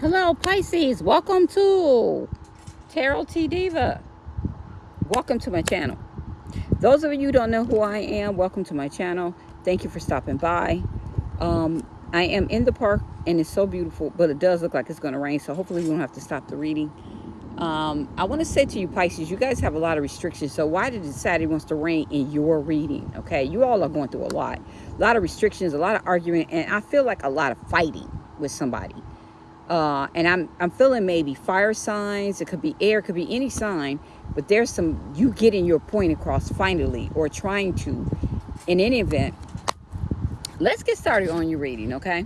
Hello, Pisces. Welcome to Tarot T Diva. Welcome to my channel. Those of you who don't know who I am, welcome to my channel. Thank you for stopping by. Um, I am in the park and it's so beautiful, but it does look like it's going to rain, so hopefully we don't have to stop the reading. Um, I want to say to you, Pisces, you guys have a lot of restrictions, so why did it decide it wants to rain in your reading? Okay, you all are going through a lot. A lot of restrictions, a lot of arguing, and I feel like a lot of fighting with somebody uh, and I'm I'm feeling maybe fire signs. It could be air, it could be any sign, but there's some you getting your point across finally, or trying to. In any event, let's get started on your reading, okay?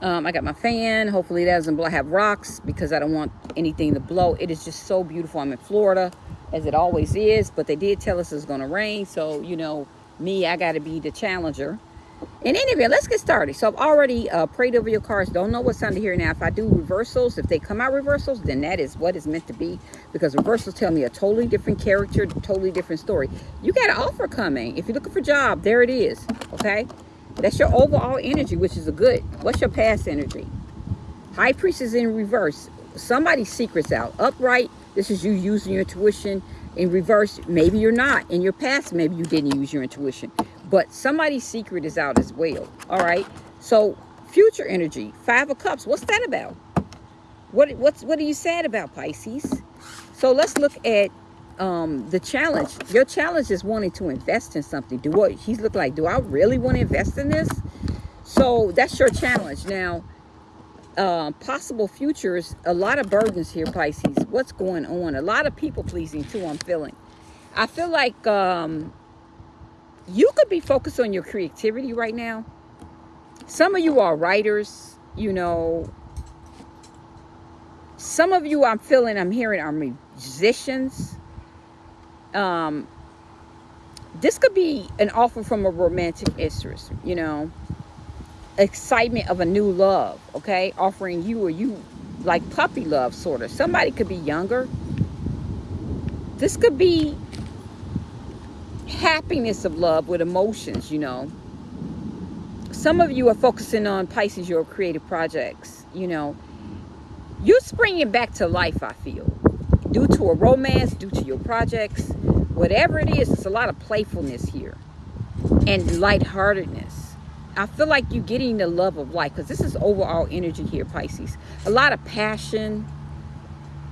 Um, I got my fan. Hopefully it doesn't blow. I have rocks because I don't want anything to blow. It is just so beautiful. I'm in Florida, as it always is, but they did tell us it's going to rain, so you know me, I got to be the challenger in any event let's get started. So i've already uh, prayed over your cards don't know what's under here now. If i do reversals if they come out reversals then that is what is meant to be because reversals tell me a totally different character totally different story. You got an offer coming. If you're looking for a job there it is okay? That's your overall energy which is a good. What's your past energy? High priestess in reverse. Somebody's secrets out. Upright this is you using your intuition. In reverse maybe you're not. In your past maybe you didn't use your intuition but somebody's secret is out as well all right? So future energy five of cups what's that about? What what's what are you sad about pisces? So let's look at um the challenge. Your challenge is wanting to invest in something. Do what he's look like do i really want to invest in this? So that's your challenge. Now uh, possible futures a lot of burdens here pisces. What's going on? A lot of people pleasing too i'm feeling. I feel like um you could be focused on your creativity right now. Some of you are writers, you know. Some of you I'm feeling, I'm hearing are musicians. Um, this could be an offer from a romantic interest, you know. Excitement of a new love, okay? Offering you or you like puppy love, sort of. Somebody could be younger. This could be happiness of love with emotions, you know. Some of you are focusing on Pisces, your creative projects, you know. You're springing back to life, I feel. Due to a romance, due to your projects, whatever it is, it's a lot of playfulness here and lightheartedness. I feel like you're getting the love of life because this is overall energy here, Pisces. A lot of passion.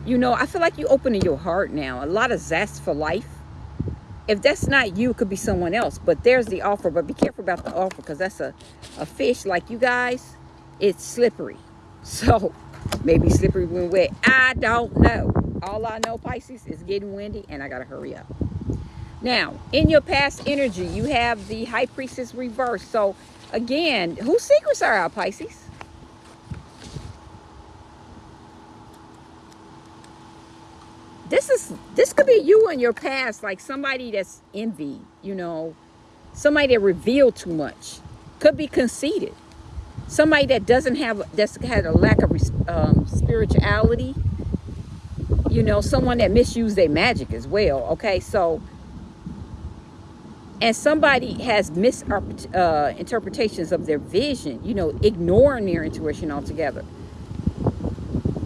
You know, I feel like you're opening your heart now. A lot of zest for life if that's not you, it could be someone else. But there's the offer. But be careful about the offer because that's a, a fish like you guys. It's slippery. So maybe slippery when wet. I don't know. All I know, Pisces, is getting windy and I got to hurry up. Now, in your past energy, you have the High Priestess reverse. So, again, whose secrets are out, Pisces? This is this could be you in your past like somebody that's envy you know somebody that revealed too much could be conceited. Somebody that doesn't have that's had a lack of um, spirituality you know someone that misused their magic as well okay? So and somebody has misinterpretations uh, of their vision you know ignoring their intuition altogether.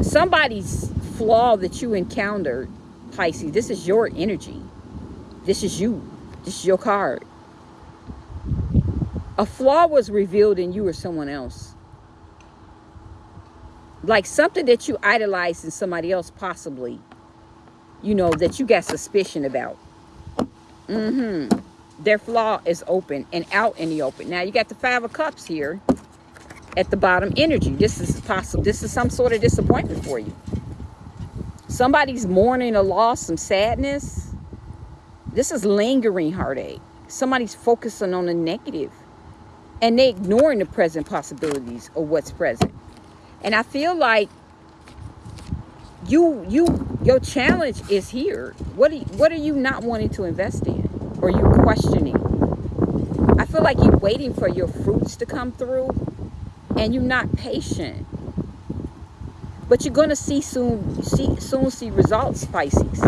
Somebody's flaw that you encountered, Pisces, this is your energy. This is you. This is your card. A flaw was revealed in you or someone else. Like something that you idolized in somebody else, possibly. You know, that you got suspicion about. Mm-hmm. Their flaw is open and out in the open. Now, you got the Five of Cups here at the bottom energy. This is possible. This is some sort of disappointment for you somebody's mourning a loss, some sadness. This is lingering heartache. Somebody's focusing on the negative and they ignoring the present possibilities of what's present. And I feel like you you your challenge is here. What are you, what are you not wanting to invest in or you questioning? I feel like you're waiting for your fruits to come through and you're not patient but you're going to see soon see soon see results pisces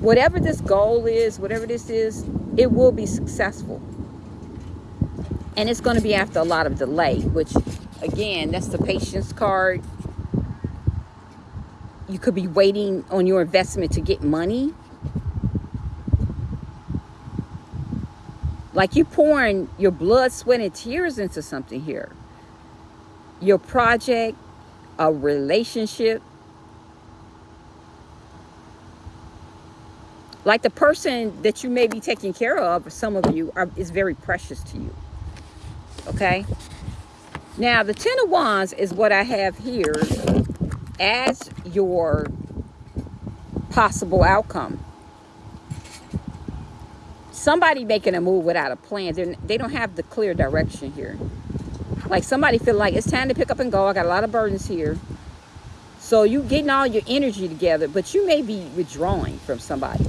whatever this goal is whatever this is it will be successful and it's going to be after a lot of delay which again, that's the patience card. You could be waiting on your investment to get money. Like you're pouring your blood, sweat, and tears into something here. Your project, a relationship. Like the person that you may be taking care of, some of you, are, is very precious to you. Okay? Now, the Ten of Wands is what I have here as your possible outcome. Somebody making a move without a plan. They're, they don't have the clear direction here. Like somebody feel like it's time to pick up and go. I got a lot of burdens here. So you getting all your energy together, but you may be withdrawing from somebody.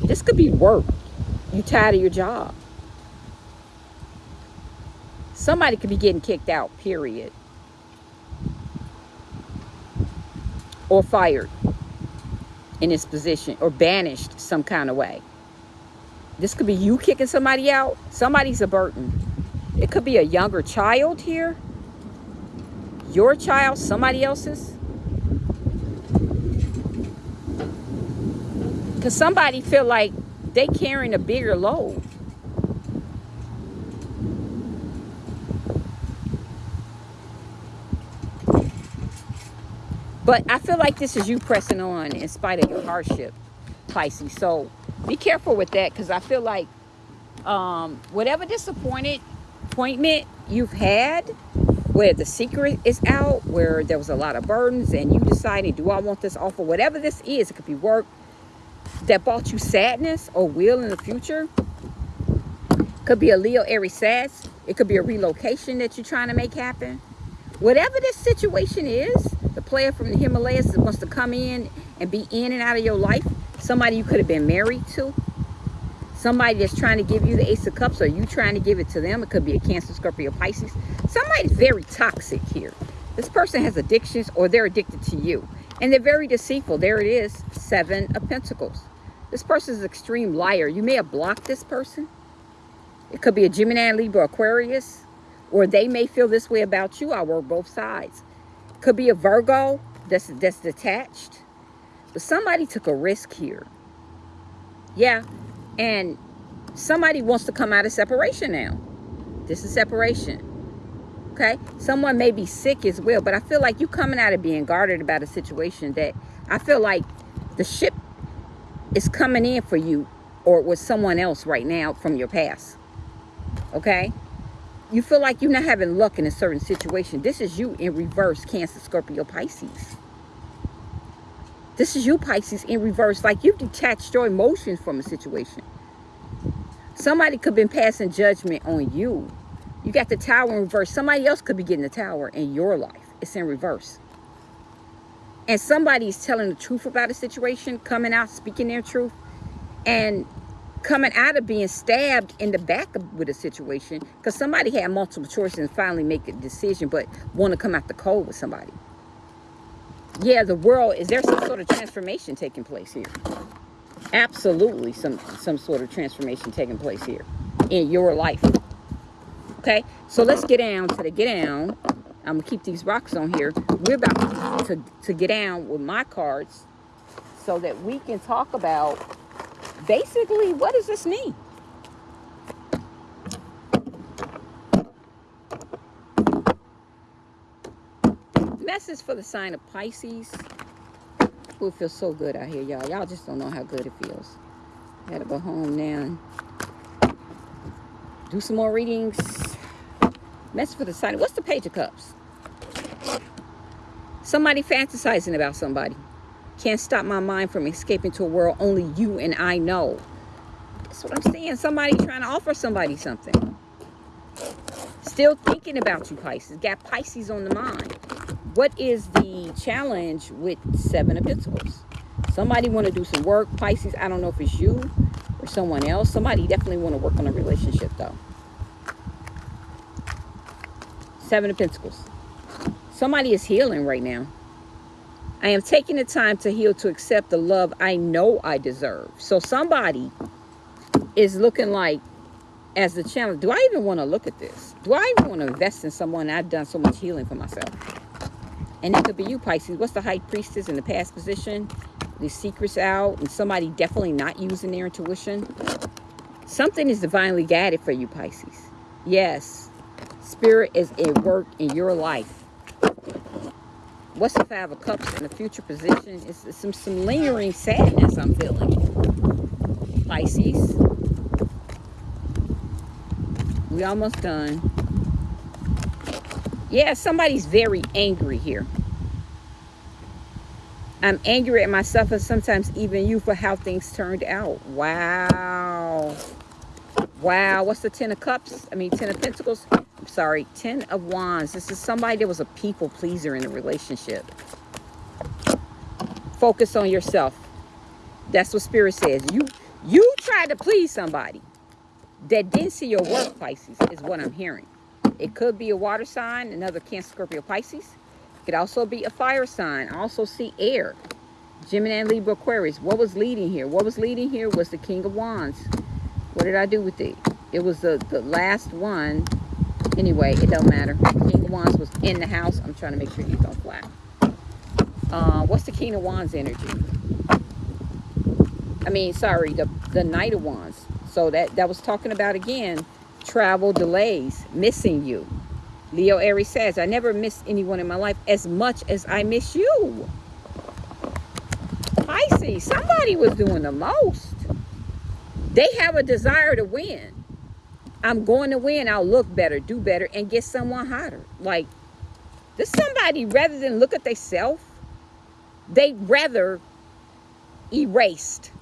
This could be work. You tired of your job. Somebody could be getting kicked out, period. Or fired in this position or banished some kind of way. This could be you kicking somebody out. Somebody's a burden. It could be a younger child here. Your child, somebody else's. Because somebody feel like they carrying a bigger load. But I feel like this is you pressing on in spite of your hardship, Pisces. So be careful with that because I feel like um, whatever disappointed appointment you've had, where the secret is out, where there was a lot of burdens and you decided, do I want this offer? Whatever this is, it could be work that brought you sadness or will in the future. Could be a Leo Aries Sass. It could be a relocation that you're trying to make happen. Whatever this situation is, the player from the Himalayas wants to come in and be in and out of your life, somebody you could have been married to, somebody that's trying to give you the Ace of Cups or you trying to give it to them. It could be a Cancer, Scorpio, Pisces. Somebody's very toxic here. This person has addictions or they're addicted to you. And they're very deceitful. There it is, Seven of Pentacles. This person is an extreme liar. You may have blocked this person. It could be a Gemini, Libra, Aquarius. Or they may feel this way about you. I work both sides. Could be a Virgo that's, that's detached. But somebody took a risk here. Yeah. And somebody wants to come out of separation now. This is separation. Okay. Someone may be sick as well. But I feel like you coming out of being guarded about a situation that I feel like the ship is coming in for you or with someone else right now from your past. Okay? You feel like you're not having luck in a certain situation. This is you in reverse, Cancer, Scorpio, Pisces. This is you, Pisces, in reverse. Like you've detached your emotions from a situation. Somebody could have been passing judgment on you. You got the tower in reverse. Somebody else could be getting the tower in your life. It's in reverse and somebody's telling the truth about a situation, coming out, speaking their truth, and coming out of being stabbed in the back with a situation because somebody had multiple choices and finally make a decision but want to come out the cold with somebody. Yeah, the world, is there some sort of transformation taking place here? Absolutely some, some sort of transformation taking place here in your life. Okay, so let's get down to the get down I'm gonna keep these rocks on here. We're about to, to get down with my cards so that we can talk about basically what does this mean? Message for the sign of Pisces. Ooh, it feels so good out here, y'all. Y'all just don't know how good it feels. Gotta go home now do some more readings. Message for the sign. What's the Page of Cups? Somebody fantasizing about somebody. Can't stop my mind from escaping to a world only you and I know. That's what I'm saying. Somebody trying to offer somebody something. Still thinking about you, Pisces. Got Pisces on the mind. What is the challenge with Seven of Pentacles? Somebody want to do some work. Pisces, I don't know if it's you or someone else. Somebody definitely want to work on a relationship, though. Seven of Pentacles. Somebody is healing right now. I am taking the time to heal to accept the love I know I deserve. So somebody is looking like as the challenge do I even want to look at this? Do I even want to invest in someone I've done so much healing for myself? And it could be you, Pisces. What's the high priestess in the past position? The secrets out and somebody definitely not using their intuition. Something is divinely guided for you, Pisces. Yes. Spirit is at work in your life. What's the Five of Cups in the future position? It's some, some lingering sadness I'm feeling. Pisces. We almost done. Yeah, somebody's very angry here. I'm angry at myself and sometimes even you for how things turned out. Wow. Wow. What's the Ten of Cups? I mean, Ten of Pentacles. I'm sorry. Ten of Wands. This is somebody that was a people pleaser in a relationship. Focus on yourself. That's what Spirit says. You, you try to please somebody that didn't see your work, Pisces, is what I'm hearing. It could be a water sign, another Cancer, Scorpio, Pisces. It could also be a fire sign. I also see air. Gemini, and Libra, Aquarius. What was leading here? What was leading here was the King of Wands. What did I do with it? It was the, the last one. Anyway, it don't matter. King of Wands was in the house. I'm trying to make sure you don't fly. Uh, what's the King of Wands energy? I mean, sorry, the, the Knight of Wands. So that, that was talking about, again, travel delays, missing you. Leo Aries says, I never miss anyone in my life as much as I miss you. Pisces, somebody was doing the most. They have a desire to win. I'm going to win. I'll look better, do better, and get someone hotter. Like, this somebody, rather than look at themselves, they rather erased.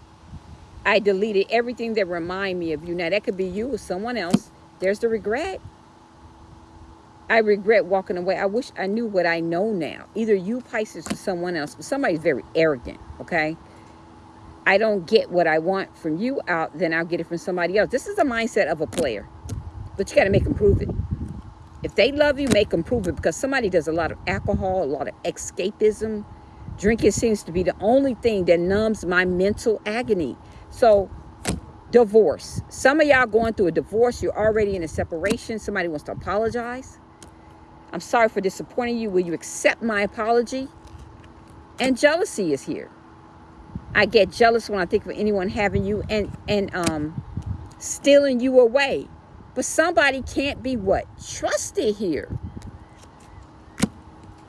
I deleted everything that remind me of you. Now, that could be you or someone else. There's the regret. I regret walking away. I wish I knew what I know now. Either you, Pisces, or someone else. But somebody's very arrogant, okay? I don't get what I want from you out, then I'll get it from somebody else. This is the mindset of a player. But you got to make them prove it. If they love you, make them prove it. Because somebody does a lot of alcohol, a lot of escapism. Drinking seems to be the only thing that numbs my mental agony. So divorce. Some of y'all going through a divorce. You're already in a separation. Somebody wants to apologize. I'm sorry for disappointing you. Will you accept my apology? And jealousy is here. I get jealous when I think of anyone having you and, and um, stealing you away. But somebody can't be what? Trusted here.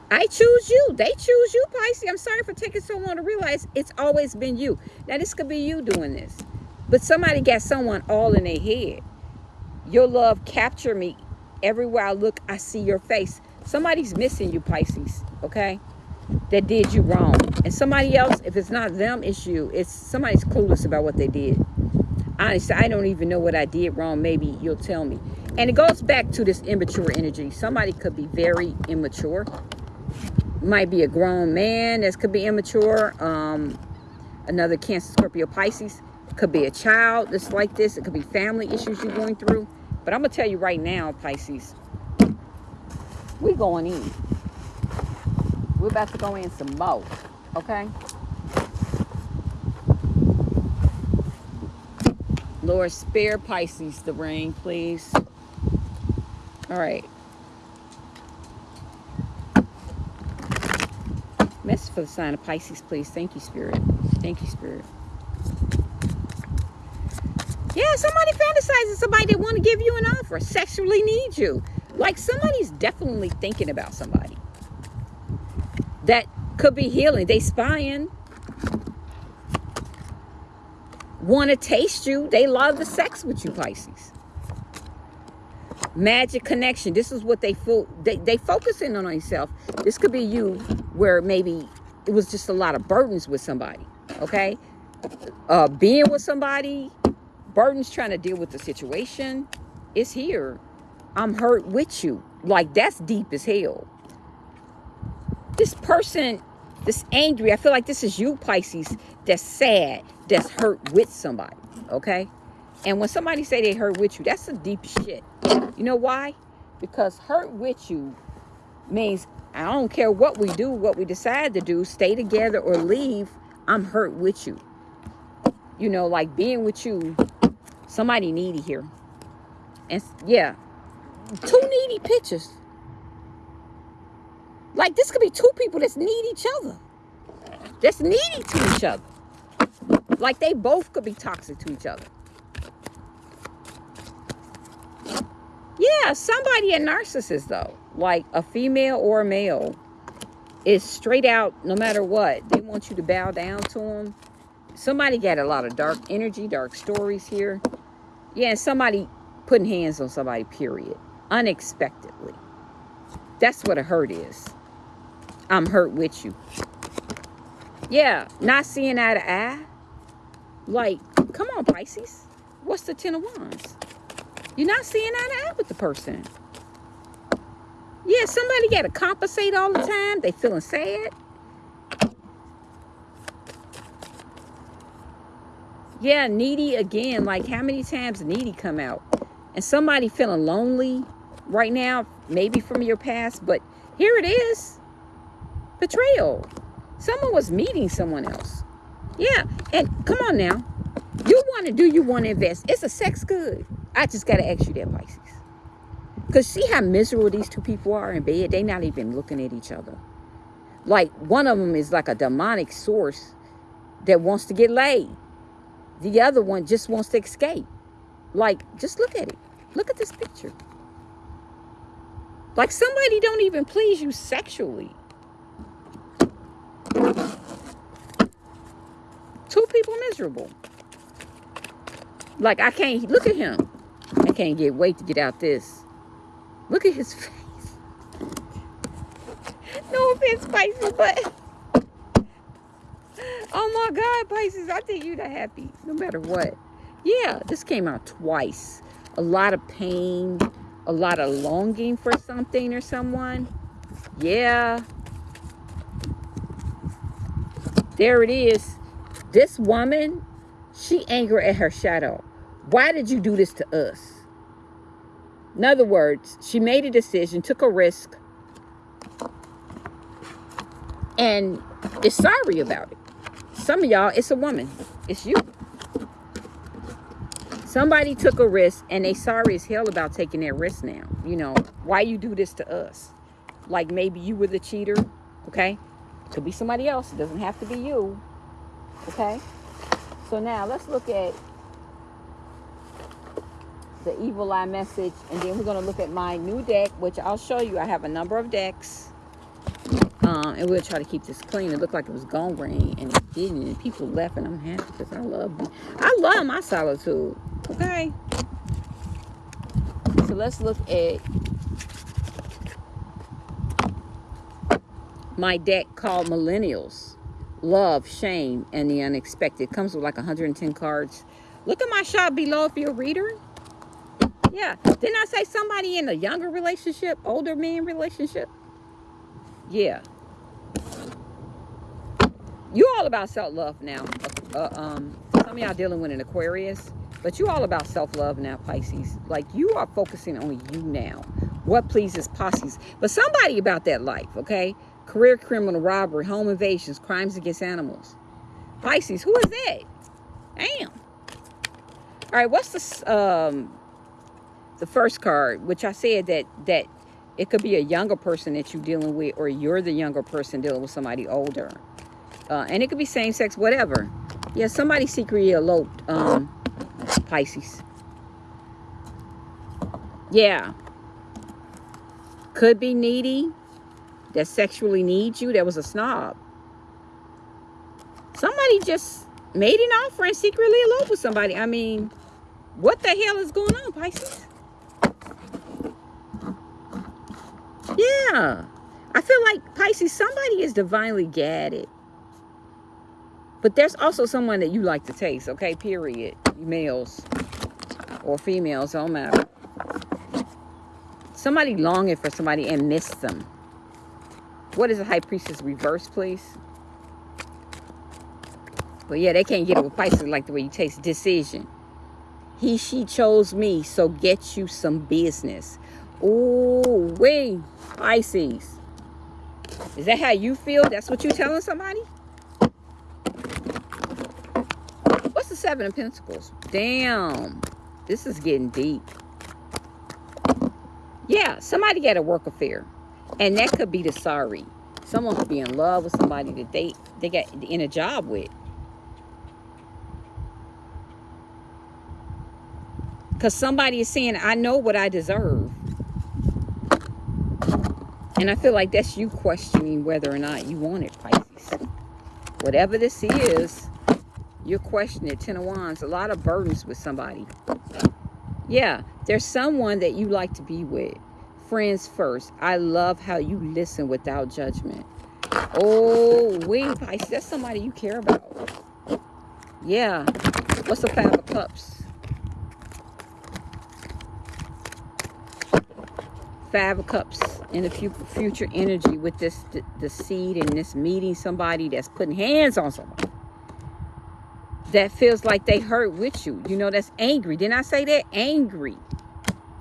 I choose you. They choose you, Pisces. I'm sorry for taking so long to realize it's always been you. Now, this could be you doing this. But somebody got someone all in their head. Your love capture me. Everywhere I look, I see your face. Somebody's missing you, Pisces, okay? That did you wrong. And somebody else, if it's not them, it's you. It's somebody's clueless about what they did. Honestly, I don't even know what I did wrong. Maybe you'll tell me. And it goes back to this immature energy. Somebody could be very immature. Might be a grown man that could be immature. Um, another Cancer, Scorpio, Pisces could be a child that's like this. It could be family issues you're going through. But I'm going to tell you right now, Pisces, we going in. We're about to go in some more, okay? Lord, spare Pisces the rain, please. All right. Message for the sign of Pisces, please. Thank you, Spirit. Thank you, Spirit. Yeah, somebody fantasizes somebody that want to give you an offer, sexually needs you. Like somebody's definitely thinking about somebody. That could be healing. They spying. Want to taste you. They love the sex with you, Pisces. Magic connection. This is what they feel. They, they focusing on themselves. This could be you where maybe it was just a lot of burdens with somebody. Okay. Uh, being with somebody Burden's trying to deal with the situation. It's here. I'm hurt with you. Like, that's deep as hell. This person this angry, I feel like this is you, Pisces, that's sad, that's hurt with somebody, okay? And when somebody say they hurt with you, that's the deep shit. You know why? Because hurt with you means I don't care what we do, what we decide to do, stay together or leave, I'm hurt with you. You know, like being with you Somebody needy here. And yeah, two needy pictures. Like this could be two people that's need each other. That's needy to each other. Like they both could be toxic to each other. Yeah, somebody a narcissist though. Like a female or a male is straight out no matter what. They want you to bow down to them. Somebody got a lot of dark energy, dark stories here. Yeah, somebody putting hands on somebody, period. Unexpectedly. That's what a hurt is. I'm hurt with you. Yeah, not seeing eye to eye. Like, come on, Pisces. What's the Ten of Wands? You're not seeing eye to eye with the person. Yeah, somebody got to compensate all the time. They feeling sad. Yeah, needy again. Like, how many times needy come out? And somebody feeling lonely right now, maybe from your past, but here it is. Betrayal. Someone was meeting someone else. Yeah, and come on now. You want to do, you want to invest. It's a sex good. I just got to ask you that, Pisces. Because see how miserable these two people are in bed? They're not even looking at each other. Like, one of them is like a demonic source that wants to get laid. The other one just wants to escape. Like, just look at it. Look at this picture. Like, somebody don't even please you sexually. Two people miserable. Like, I can't, look at him. I can't get wait to get out this. Look at his face. No offense, Pisces, but... Oh my God, Pisces, I think you're the happy, no matter what. Yeah, this came out twice. A lot of pain, a lot of longing for something or someone. Yeah. There it is. This woman, she angry at her shadow. Why did you do this to us? In other words, she made a decision, took a risk, and is sorry about it. Some of y'all, it's a woman. It's you. Somebody took a risk and they sorry as hell about taking that risk now. You know, why you do this to us? Like maybe you were the cheater, okay? Could be somebody else. It doesn't have to be you. Okay? So now let's look at the evil eye message and then we're going to look at my new deck which I'll show you I have a number of decks uh, and we'll try to keep this clean it looked like it was gone rain and it didn't and people left and I'm happy because I love me. I love my solitude okay so let's look at my deck called Millennials Love, Shame, and the Unexpected comes with like 110 cards look at my shop below if you're a reader yeah. Didn't I say somebody in a younger relationship, older man relationship? Yeah. You all about self-love now. Uh, um, some of y'all dealing with an Aquarius, but you all about self-love now, Pisces. Like you are focusing on you now. What pleases Pisces. But somebody about that life, okay? Career criminal robbery, home invasions, crimes against animals. Pisces, who is that? Damn. All right, what's the um, the first card, which I said that that it could be a younger person that you're dealing with, or you're the younger person dealing with somebody older. Uh, and it could be same sex, whatever. Yeah, somebody secretly eloped, um, Pisces. Yeah. Could be needy, that sexually needs you, that was a snob. Somebody just made an offer and secretly eloped with somebody. I mean, what the hell is going on, Pisces? Yeah. I feel like, Pisces, somebody is divinely gadded. But there's also someone that you like to taste, okay? Period. Males or females, don't matter. Somebody longing for somebody and miss them. What is the High Priestess reverse, please? But yeah, they can't get it with Pisces like the way you taste decision. He, she chose me, so get you some business. Ooh, wait. Pisces. Is that how you feel? That's what you telling somebody? What's the Seven of Pentacles? Damn. This is getting deep. Yeah, somebody got a work affair. And that could be the sorry. Someone could be in love with somebody that they, they got in a job with. Because somebody is saying, I know what I deserve. And I feel like that's you questioning whether or not you want it, Pisces. Whatever this is, you're questioning it. Ten of Wands, a lot of burdens with somebody. Yeah, there's someone that you like to be with. Friends first. I love how you listen without judgment. Oh, wait, Pisces, that's somebody you care about. Yeah. What's the Five of Cups? Five of Cups in the future energy with this the, seed and this meeting somebody that's putting hands on somebody that feels like they hurt with you. You know, that's angry. Didn't I say that? Angry.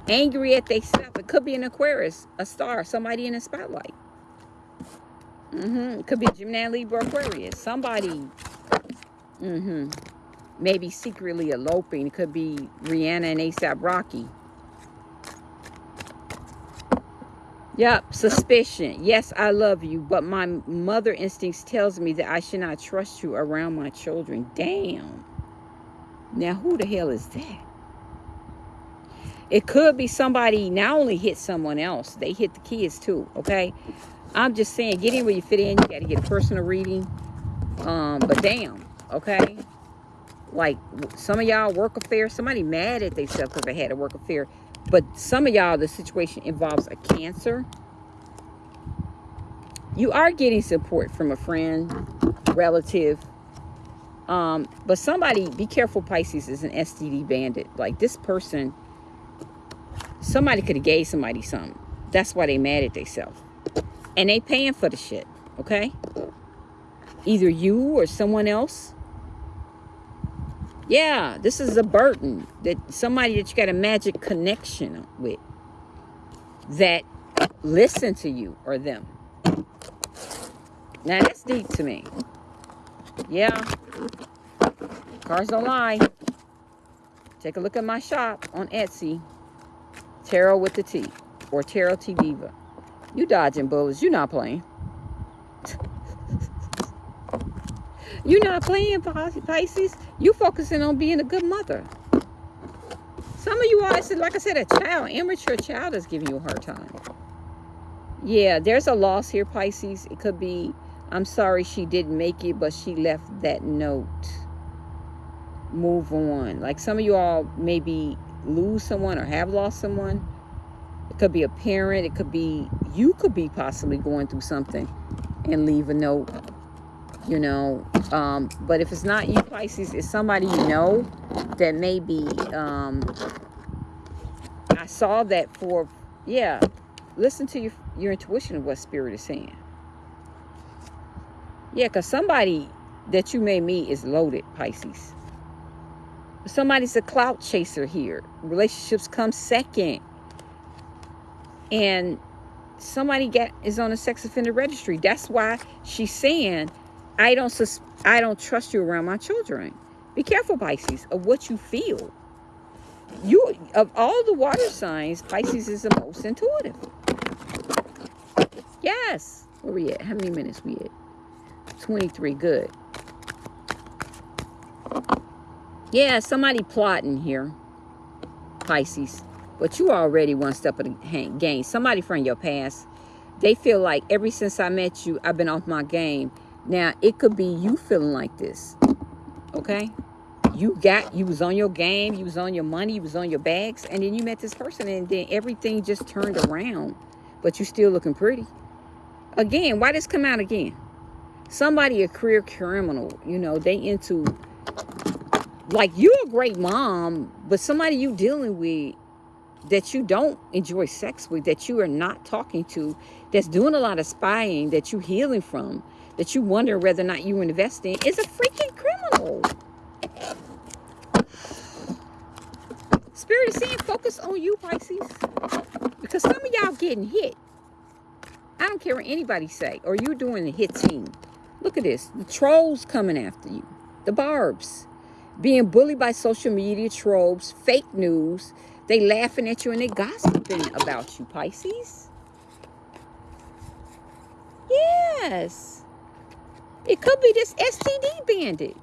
Angry at themselves. It could be an Aquarius, a star, somebody in the spotlight. Mm-hmm. Could be Gemini, Libra, Aquarius. Somebody, mm-hmm. maybe secretly eloping. It could be Rihanna and ASAP Rocky. Yep, suspicion. Yes, I love you, but my mother instincts tells me that I should not trust you around my children. Damn. Now, who the hell is that? It could be somebody not only hit someone else, they hit the kids too, okay? I'm just saying, get in where you fit in. You got to get a personal reading. Um, but damn, okay? Like, some of y'all work affair, somebody mad at themselves because they had a work affair but some of y'all, the situation involves a cancer. You are getting support from a friend, relative. Um, but somebody, be careful, Pisces is an STD bandit. Like this person, somebody could have gave somebody something. That's why they mad at themselves. And they paying for the shit, okay? Either you or someone else yeah, this is a burden that somebody that you got a magic connection with that listen to you or them. Now that's deep to me. Yeah. Cars don't lie. Take a look at my shop on Etsy. Tarot with the T or Tarot T Diva. You dodging bullets. You not playing. You're not playing Pisces. You focusing on being a good mother. Some of you are, like I said, a child, immature child is giving you a hard time. Yeah, there's a loss here, Pisces. It could be, I'm sorry she didn't make it, but she left that note. Move on. Like some of you all maybe lose someone or have lost someone. It could be a parent. It could be, you could be possibly going through something and leave a note you know um, but if it's not you pisces it's somebody you know that maybe um, i saw that for yeah listen to your your intuition of what spirit is saying. Yeah because somebody that you may meet is loaded pisces. Somebody's a clout chaser here. Relationships come second. And somebody get is on a sex offender registry. That's why she's saying I don't sus I don't trust you around my children. Be careful, Pisces, of what you feel. You of all the water signs, Pisces is the most intuitive. Yes. Where we at? How many minutes we at? 23. Good. Yeah, somebody plotting here. Pisces. But you already one step of the game. Somebody from your past. They feel like ever since I met you, I've been off my game now, it could be you feeling like this. Okay? You got, you was on your game, you was on your money, you was on your bags, and then you met this person and then everything just turned around. But you're still looking pretty. Again, why this come out again? Somebody a career criminal, you know, they into like you're a great mom, but somebody you dealing with that you don't enjoy sex with, that you are not talking to, that's doing a lot of spying, that you healing from, that you wonder whether or not you invest in is a freaking criminal. Spirit is saying focus on you, Pisces. Because some of y'all getting hit. I don't care what anybody say. Or you doing the hitting. Look at this. The trolls coming after you. The barbs. Being bullied by social media trolls. Fake news. They laughing at you and they gossiping about you, Pisces. Yes. It could be this STD bandit.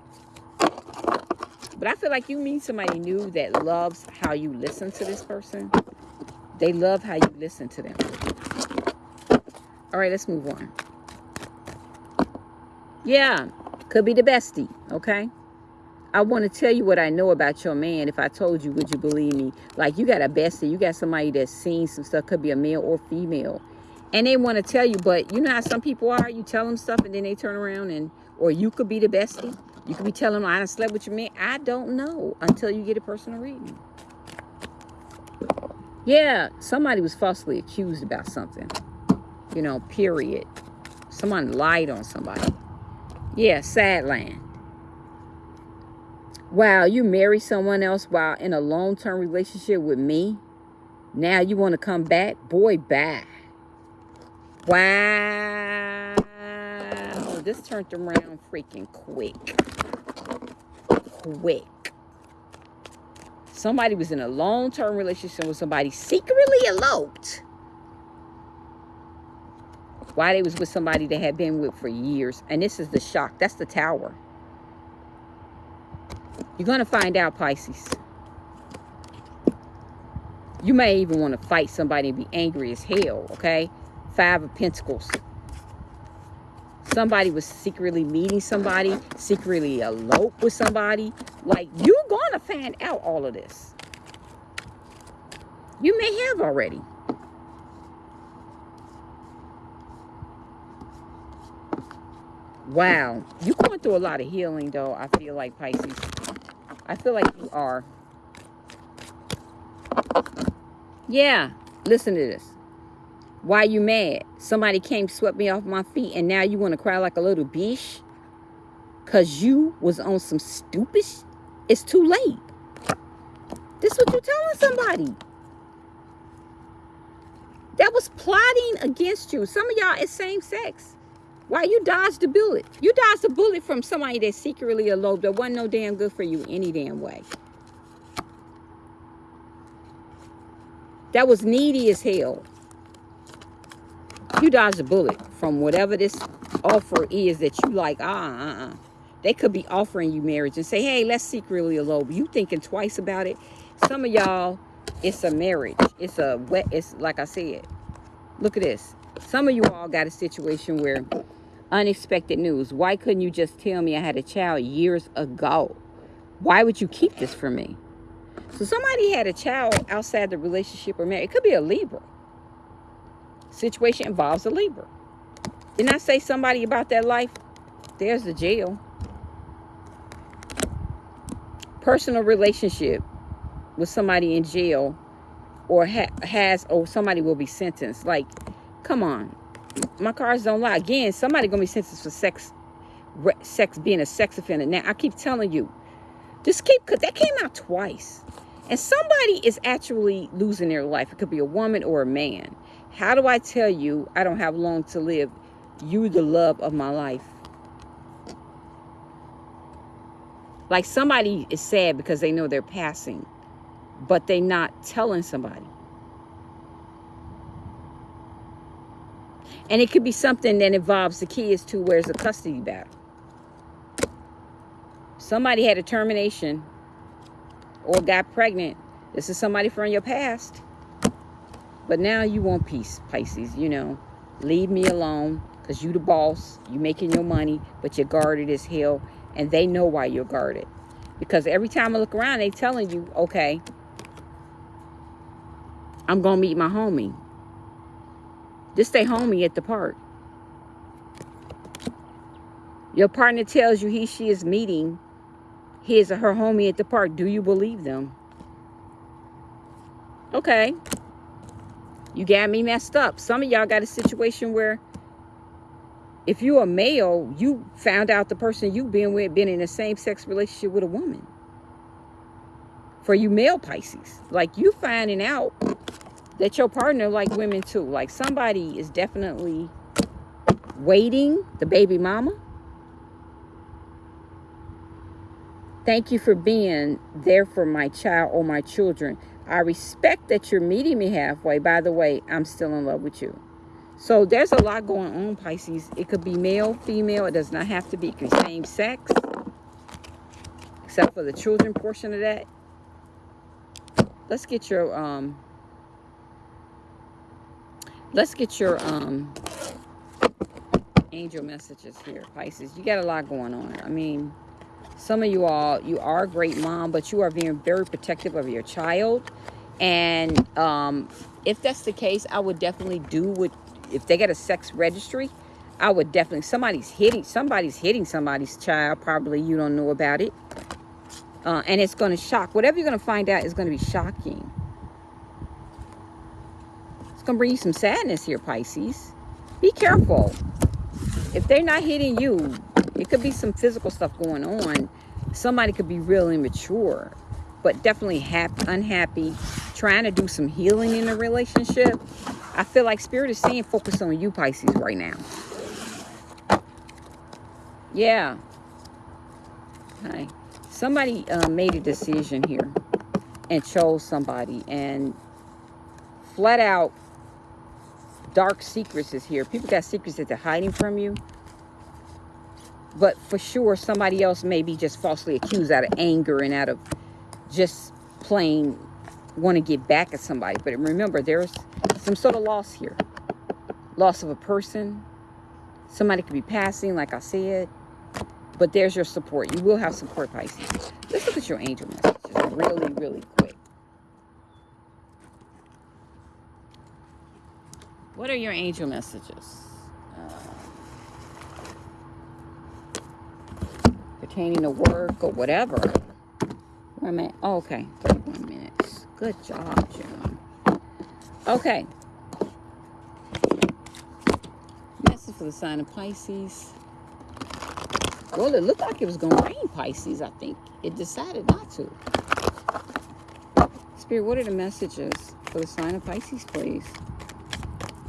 But I feel like you meet somebody new that loves how you listen to this person. They love how you listen to them. All right, let's move on. Yeah, could be the bestie, okay? I want to tell you what I know about your man. If I told you, would you believe me? Like, you got a bestie. You got somebody that's seen some stuff. Could be a male or female. And they want to tell you, but you know how some people are? You tell them stuff and then they turn around and... Or you could be the bestie. You could be telling them, I done slept with your man. I don't know until you get a personal reading. Yeah, somebody was falsely accused about something. You know, period. Someone lied on somebody. Yeah, sad land. Wow, you marry someone else while in a long-term relationship with me. Now you want to come back? Boy, bye. Wow. This turned around freaking quick. Quick. Somebody was in a long-term relationship with somebody secretly eloped. Why they was with somebody they had been with for years. And this is the shock. That's the tower. You're going to find out, Pisces. You may even want to fight somebody and be angry as hell, okay? Five of Pentacles. Somebody was secretly meeting somebody, secretly elope with somebody. Like, you're going to find out all of this. You may have already. Wow. You're going through a lot of healing, though, I feel like, Pisces. I feel like you are. Yeah, listen to this. Why you mad? Somebody came, swept me off my feet, and now you want to cry like a little bitch? Because you was on some stupid... It's too late. This what you telling somebody. That was plotting against you. Some of y'all is same sex. Why you dodged a bullet? You dodged a bullet from somebody that secretly eloped that wasn't no damn good for you any damn way. That was needy as hell. You dodged a bullet from whatever this offer is that you like, ah, uh, uh. They could be offering you marriage and say, hey, let's secretly elope. You thinking twice about it. Some of y'all, it's a marriage. It's a wet, it's like I said. Look at this. Some of you all got a situation where unexpected news. Why couldn't you just tell me I had a child years ago? Why would you keep this from me? So somebody had a child outside the relationship or marriage. It could be a Libra. Situation involves a Libra. Didn't I say somebody about that life? There's the jail. Personal relationship with somebody in jail or ha has or somebody will be sentenced. Like, come on my cards don't lie. Again, somebody gonna be sentenced for sex, sex being a sex offender. Now I keep telling you, just keep because that came out twice, and somebody is actually losing their life. It could be a woman or a man. How do I tell you I don't have long to live? You the love of my life. Like somebody is sad because they know they're passing, but they not telling somebody. And it could be something that involves the kids too, where it's a custody battle. Somebody had a termination or got pregnant. This is somebody from your past. But now you want peace, Pisces, you know. Leave me alone because you the boss. You making your money, but you're guarded as hell. And they know why you're guarded. Because every time I look around, they telling you, okay, I'm going to meet my homie. Just stay homie at the park. Your partner tells you he, she is meeting his or her homie at the park. Do you believe them? Okay. You got me messed up. Some of y'all got a situation where if you're a male, you found out the person you've been with been in a same-sex relationship with a woman. For you male Pisces. Like you finding out that your partner like women too. Like somebody is definitely waiting, the baby mama. Thank you for being there for my child or my children. I respect that you're meeting me halfway. By the way, I'm still in love with you. So there's a lot going on, Pisces. It could be male, female. It does not have to be. Same sex. Except for the children portion of that. Let's get your um let's get your um angel messages here, Pisces. You got a lot going on. I mean, some of you all, you are a great mom, but you are being very protective of your child. And um, if that's the case, I would definitely do what, if they get a sex registry, I would definitely, somebody's hitting, somebody's hitting somebody's child. Probably you don't know about it. Uh, and it's going to shock. Whatever you're going to find out is going to be shocking. It's going to bring you some sadness here, Pisces. Be careful if they're not hitting you, it could be some physical stuff going on. Somebody could be real immature, but definitely happy, unhappy, trying to do some healing in the relationship. I feel like Spirit is saying focus on you, Pisces, right now. Yeah. Hi. Somebody uh, made a decision here and chose somebody and flat out dark secrets is here. People got secrets that they're hiding from you. But for sure, somebody else may be just falsely accused out of anger and out of just plain want to get back at somebody. But remember, there's some sort of loss here. Loss of a person. Somebody could be passing, like I said. But there's your support. You will have support, Pisces. Let's look at your angel messages really, really quick. What are your angel messages? Uh, pertaining to work or whatever. Wait a minute. Oh, okay. 31 minutes. Good job, Jim. Okay. Message for the sign of Pisces. Well, it looked like it was going to rain Pisces, I think. It decided not to. Spirit, what are the messages for the sign of Pisces, please?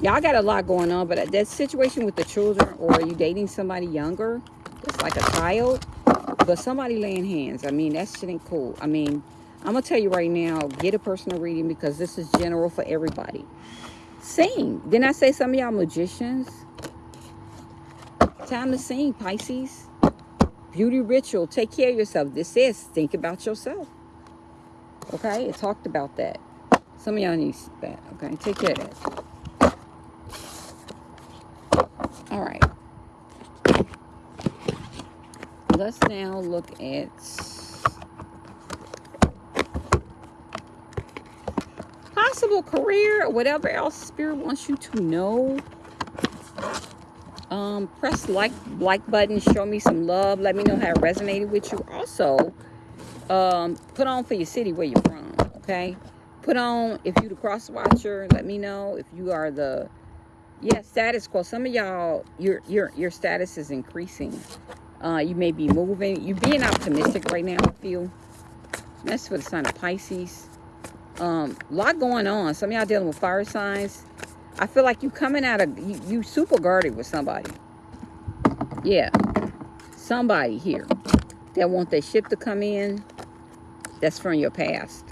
Y'all got a lot going on but that situation with the children or you dating somebody younger it's like a child but somebody laying hands. I mean that shit ain't cool. I mean i'm gonna tell you right now get a personal reading because this is general for everybody. Sing. Didn't i say some of y'all magicians? Time to sing pisces. Beauty ritual. Take care of yourself. This says think about yourself. Okay? It talked about that. Some of y'all need that. Okay? Take care of that All right. Let's now look at possible career, or whatever else Spirit wants you to know. Um, press like like button, show me some love, let me know how it resonated with you. Also, um, put on for your city where you're from, okay? Put on if you the cross watcher, let me know if you are the yeah status quo some of y'all your your your status is increasing uh you may be moving. You're being optimistic right now i feel that's for the sign of pisces. Um a lot going on. Some of y'all dealing with fire signs. I feel like you coming out of you, you super guarded with somebody. Yeah. Somebody here that want their ship to come in that's from your past.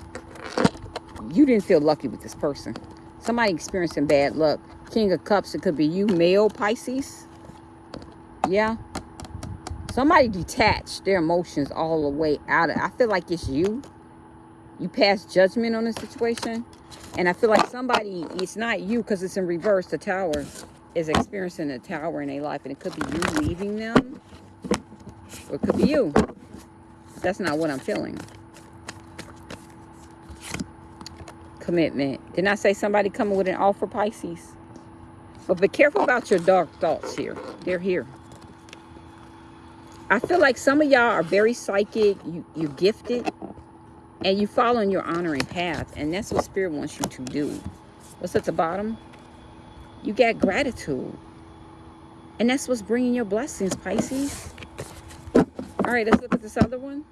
You didn't feel lucky with this person. Somebody experiencing bad luck. King of Cups, it could be you, male Pisces. Yeah. Somebody detached their emotions all the way out of I feel like it's you. You pass judgment on the situation. And I feel like somebody, it's not you because it's in reverse. The tower is experiencing a tower in their life. And it could be you leaving them. Or it could be you. That's not what I'm feeling. Commitment. Didn't I say somebody coming with an offer, Pisces? But be careful about your dark thoughts here. They're here. I feel like some of y'all are very psychic. You, you're gifted. And you follow in your honoring path. And that's what Spirit wants you to do. What's at the bottom? You got gratitude. And that's what's bringing your blessings, Pisces. All right, let's look at this other one.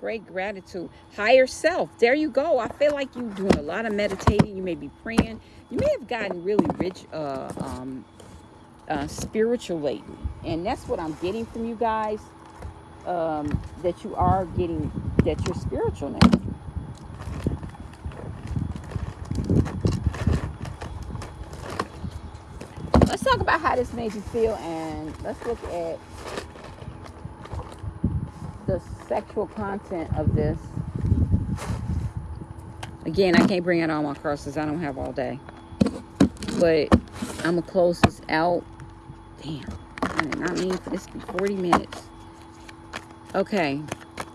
Great gratitude. Higher self. There you go. I feel like you're doing a lot of meditating. You may be praying you may have gotten really rich uh, um, uh, spiritually. And that's what I'm getting from you guys, um, that you are getting, that you're spiritual now. Let's talk about how this made you feel and let's look at the sexual content of this. Again, I can't bring out all my crosses; I don't have all day. But I'm going to close this out. Damn. I did not mean for this to be 40 minutes. Okay,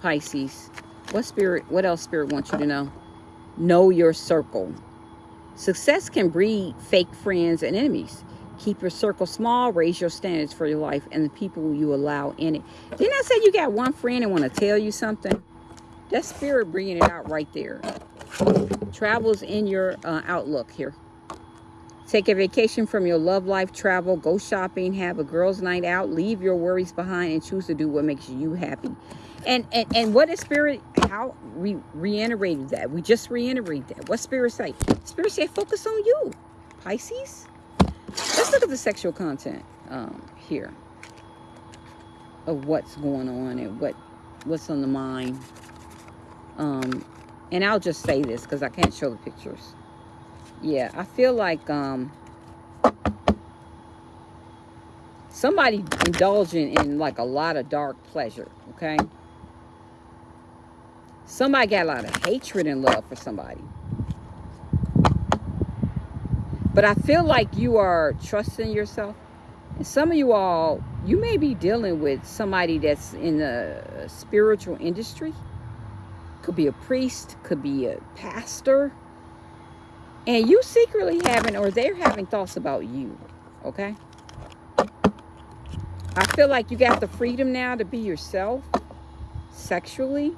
Pisces. What spirit, what else spirit wants you to know? Know your circle. Success can breed fake friends and enemies. Keep your circle small, raise your standards for your life and the people you allow in it. Didn't I say you got one friend and want to tell you something? That spirit bringing it out right there. Travels in your uh, outlook here. Take a vacation from your love life, travel, go shopping, have a girls' night out, leave your worries behind, and choose to do what makes you happy. And and, and what is spirit? How we reiterated that? We just reiterated that. What spirit say? Spirit say, focus on you, Pisces. Let's look at the sexual content um, here of what's going on and what what's on the mind. Um, and I'll just say this because I can't show the pictures. Yeah, I feel like um, somebody indulging in like a lot of dark pleasure, okay? Somebody got a lot of hatred and love for somebody. But I feel like you are trusting yourself. And some of you all, you may be dealing with somebody that's in the spiritual industry. Could be a priest, could be a pastor. And you secretly having, or they're having thoughts about you. Okay? I feel like you got the freedom now to be yourself sexually.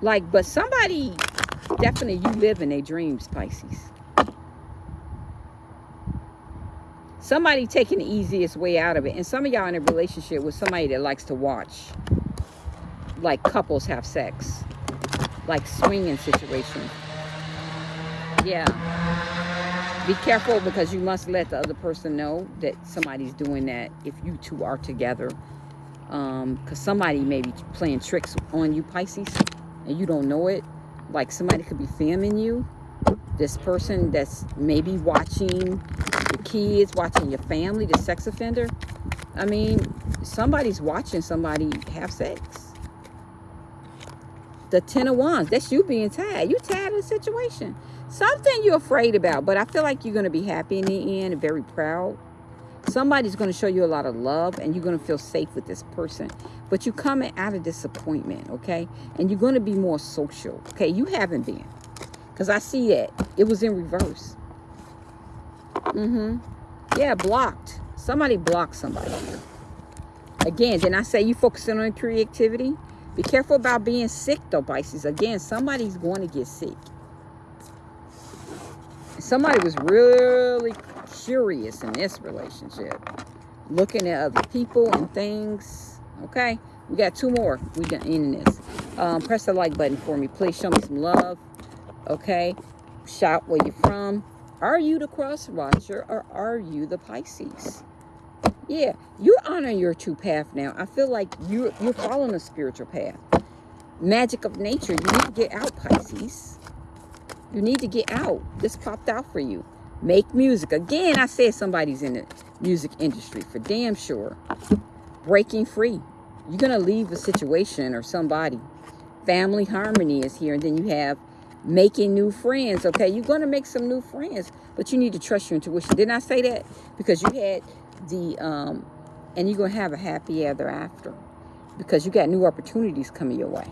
Like, but somebody definitely you live in their dreams, Pisces. Somebody taking the easiest way out of it. And some of y'all in a relationship with somebody that likes to watch like couples have sex. Like swinging situations. Yeah. Be careful because you must let the other person know that somebody's doing that if you two are together. Because um, somebody may be playing tricks on you, Pisces, and you don't know it like somebody could be filming you this person that's maybe watching your kids watching your family the sex offender i mean somebody's watching somebody have sex the ten of wands. That's you being tied. You tied in a situation. Something you're afraid about but i feel like you're going to be happy in the end and very proud. Somebody's going to show you a lot of love and you're going to feel safe with this person. But you're coming out of disappointment okay? And you're going to be more social okay? You haven't been. Because i see that. It was in reverse. Mm-hmm. Yeah blocked. Somebody blocked somebody. Again then i say you focusing on creativity be careful about being sick though pisces again somebody's going to get sick somebody was really curious in this relationship. Looking at other people and things. Okay? We got two more. We got in this. Um, press the like button for me. Please show me some love. Okay? Shout where you're from. Are you the cross watcher or are you the Pisces? Yeah, you're honor your true path now. I feel like you're, you're following a spiritual path. Magic of nature. You need to get out, Pisces. You need to get out. This popped out for you. Make music. Again, I said somebody's in the music industry for damn sure. Breaking free. You're going to leave a situation or somebody. Family harmony is here. And then you have making new friends. Okay, you're going to make some new friends. But you need to trust your intuition. Didn't I say that? Because you had the, um, and you're going to have a happy ever after. Because you got new opportunities coming your way.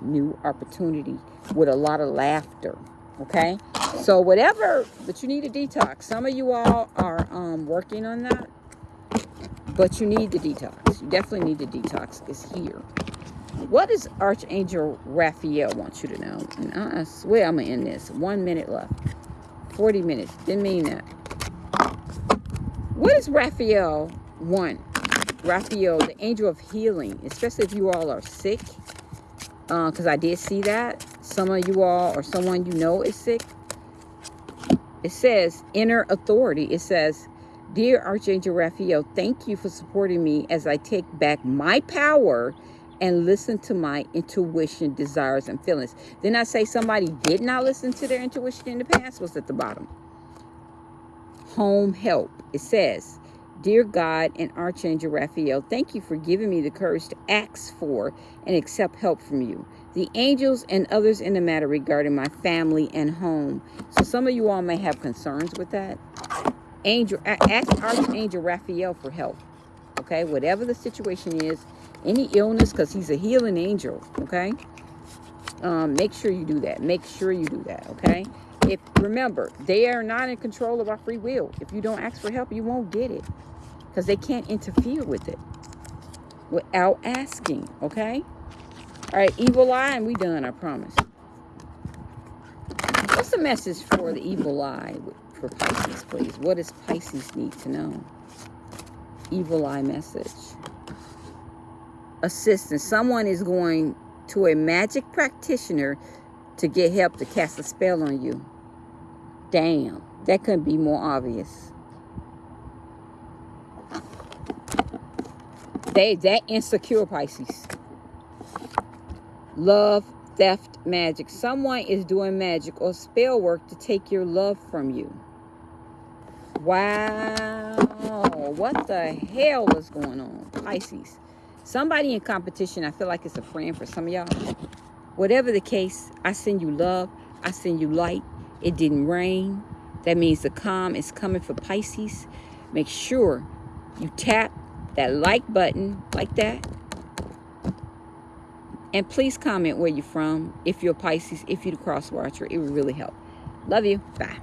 New opportunity with a lot of laughter okay? So whatever but you need a detox. Some of you all are um, working on that but you need the detox. You definitely need the detox. It's here. What does archangel raphael want you to know? And i swear i'm gonna end this. One minute left. 40 minutes. Didn't mean that what does raphael want raphael the angel of healing especially if you all are sick because uh, i did see that some of you all or someone you know is sick. It says inner authority. It says, Dear Archangel Raphael, thank you for supporting me as I take back my power and listen to my intuition, desires, and feelings. Then I say somebody did not listen to their intuition in the past was at the bottom. Home help. It says, Dear God and Archangel Raphael, thank you for giving me the courage to ask for and accept help from you. The angels and others in the matter regarding my family and home. So some of you all may have concerns with that. Angel, ask Archangel Raphael for help. Okay, whatever the situation is, any illness, because he's a healing angel. Okay, um, make sure you do that. Make sure you do that. Okay. If remember, they are not in control of our free will. If you don't ask for help, you won't get it because they can't interfere with it without asking. Okay. All right, evil eye, and we done. I promise. What's the message for the evil eye for Pisces, please? What does Pisces need to know? Evil eye message. Assistance. Someone is going to a magic practitioner to get help to cast a spell on you. Damn, that couldn't be more obvious. They that insecure Pisces. Love, theft, magic. Someone is doing magic or spell work to take your love from you. Wow. What the hell is going on? Pisces. Somebody in competition, I feel like it's a friend for some of y'all. Whatever the case, I send you love. I send you light. It didn't rain. That means the calm is coming for Pisces. Make sure you tap that like button like that. And please comment where you're from. If you're Pisces, if you're the cross watcher, it would really help. Love you. Bye.